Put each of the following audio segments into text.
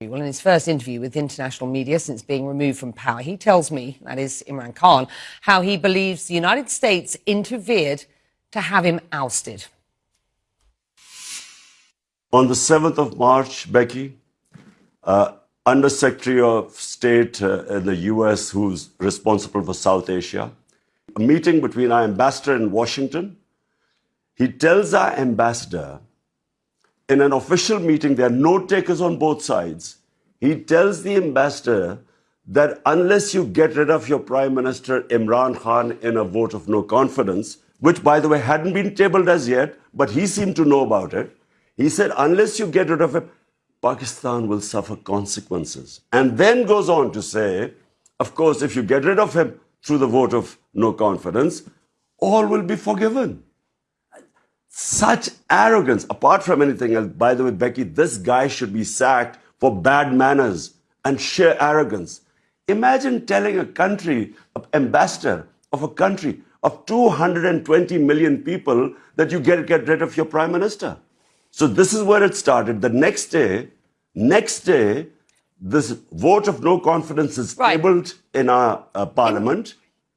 Well, in his first interview with international media since being removed from power, he tells me, that is Imran Khan, how he believes the United States interfered to have him ousted. On the 7th of March, Becky, uh, Under Secretary of State uh, in the US, who's responsible for South Asia, a meeting between our ambassador in Washington. He tells our ambassador in an official meeting, there are note takers on both sides. He tells the ambassador that unless you get rid of your Prime Minister Imran Khan in a vote of no confidence, which by the way hadn't been tabled as yet, but he seemed to know about it, he said, unless you get rid of him, Pakistan will suffer consequences. And then goes on to say, of course, if you get rid of him through the vote of no confidence, all will be forgiven. Such arrogance, apart from anything else, by the way, Becky, this guy should be sacked for bad manners and sheer arrogance. Imagine telling a country, an ambassador of a country of 220 million people that you get, get rid of your prime minister. So this is where it started. The next day, next day, this vote of no confidence is right. tabled in our uh, parliament.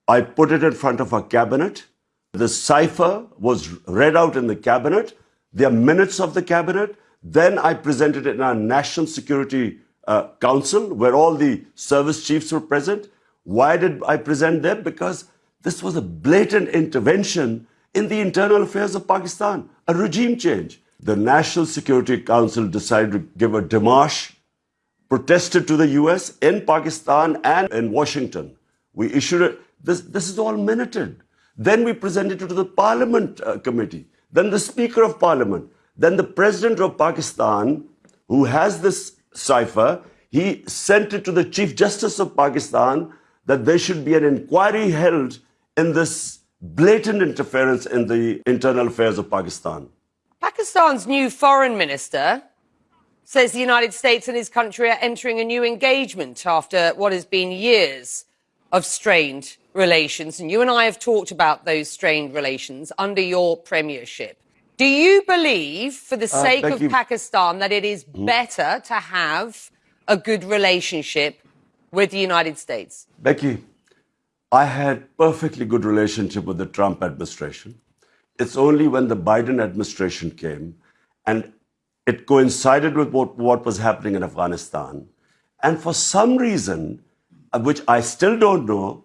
I put it in front of our cabinet. The cipher was read out in the cabinet. Are minutes of the cabinet. Then I presented it in our National Security uh, Council, where all the service chiefs were present. Why did I present them? Because this was a blatant intervention in the internal affairs of Pakistan, a regime change. The National Security Council decided to give a demarche, protested to the US in Pakistan and in Washington. We issued it. This, this is all minuted. Then we presented it to the Parliament uh, Committee, then the Speaker of Parliament, then the President of Pakistan, who has this cipher, he sent it to the Chief Justice of Pakistan that there should be an inquiry held in this blatant interference in the internal affairs of Pakistan. Pakistan's new foreign minister says the United States and his country are entering a new engagement after what has been years of strained relations. And you and I have talked about those strained relations under your premiership. Do you believe, for the uh, sake of you. Pakistan, that it is mm. better to have a good relationship with the United States? Becky, I had perfectly good relationship with the Trump administration. It's only when the Biden administration came and it coincided with what, what was happening in Afghanistan. And for some reason, which I still don't know,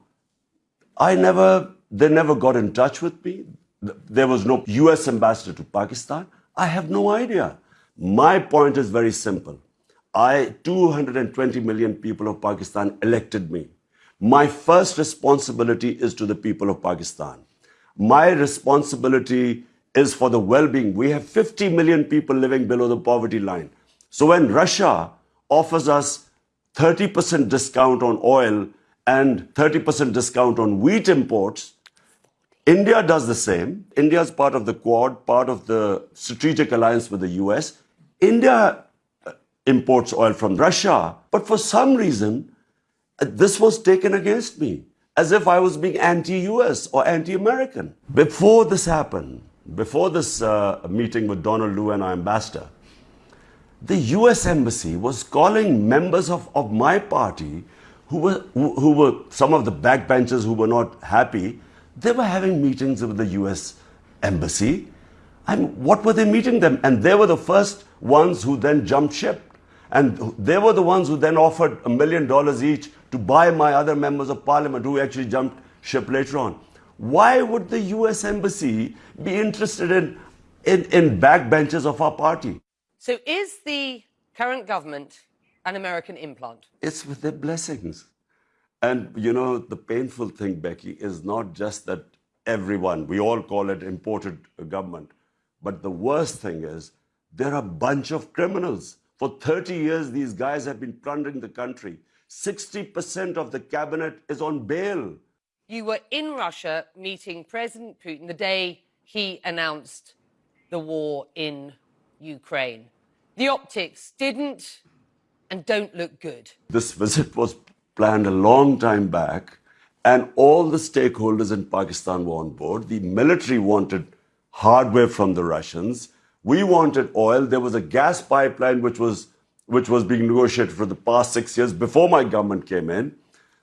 I never, they never got in touch with me. There was no US ambassador to Pakistan. I have no idea. My point is very simple. I, 220 million people of Pakistan elected me. My first responsibility is to the people of Pakistan. My responsibility is for the well-being. We have 50 million people living below the poverty line. So when Russia offers us 30% discount on oil and 30% discount on wheat imports. India does the same. India is part of the Quad, part of the strategic alliance with the US. India uh, imports oil from Russia, but for some reason, uh, this was taken against me as if I was being anti-US or anti-American. Before this happened, before this uh, meeting with Donald Lu and our ambassador, the US embassy was calling members of, of my party who were, who, who were some of the backbenchers who were not happy, they were having meetings with the US embassy. Mean, what were they meeting them? And they were the first ones who then jumped ship. And they were the ones who then offered a million dollars each to buy my other members of parliament who actually jumped ship later on. Why would the US embassy be interested in, in, in backbenchers of our party? So is the current government an American implant? It's with their blessings. And you know, the painful thing, Becky, is not just that everyone, we all call it imported government, but the worst thing is there are a bunch of criminals. For 30 years, these guys have been plundering the country. 60% of the cabinet is on bail. You were in Russia meeting President Putin the day he announced the war in Ukraine. The optics didn't and don't look good. This visit was planned a long time back, and all the stakeholders in Pakistan were on board. The military wanted hardware from the Russians. We wanted oil. There was a gas pipeline which was which was being negotiated for the past six years before my government came in.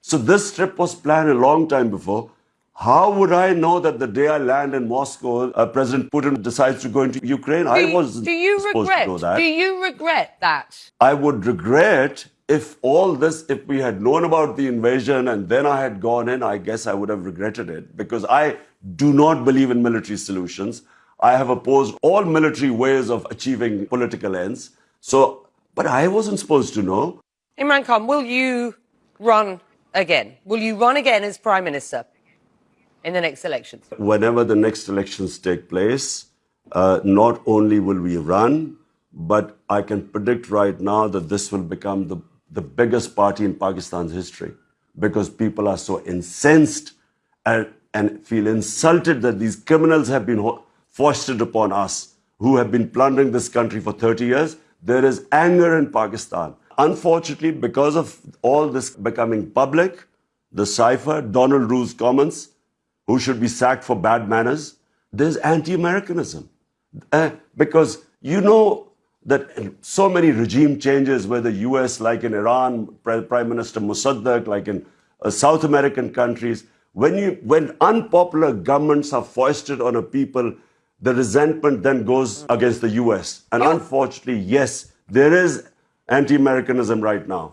So this trip was planned a long time before. How would I know that the day I land in Moscow, uh, President Putin decides to go into Ukraine? Do I wasn't do you supposed regret? to know that. Do you regret that? I would regret if all this, if we had known about the invasion and then I had gone in, I guess I would have regretted it because I do not believe in military solutions. I have opposed all military ways of achieving political ends. So, but I wasn't supposed to know. Imran Khan, will you run again? Will you run again as Prime Minister in the next elections? Whenever the next elections take place, uh, not only will we run, but I can predict right now that this will become the, the biggest party in Pakistan's history because people are so incensed and, and feel insulted that these criminals have been foisted upon us who have been plundering this country for 30 years. There is anger in Pakistan. Unfortunately, because of all this becoming public, the cipher, Donald Lu's comments, who should be sacked for bad manners, there's anti Americanism. Uh, because you know that so many regime changes, whether US, like in Iran, Prime Minister Mossadegh, like in uh, South American countries, when, you, when unpopular governments are foisted on a people, the resentment then goes against the US. And unfortunately, yes, there is anti Americanism right now.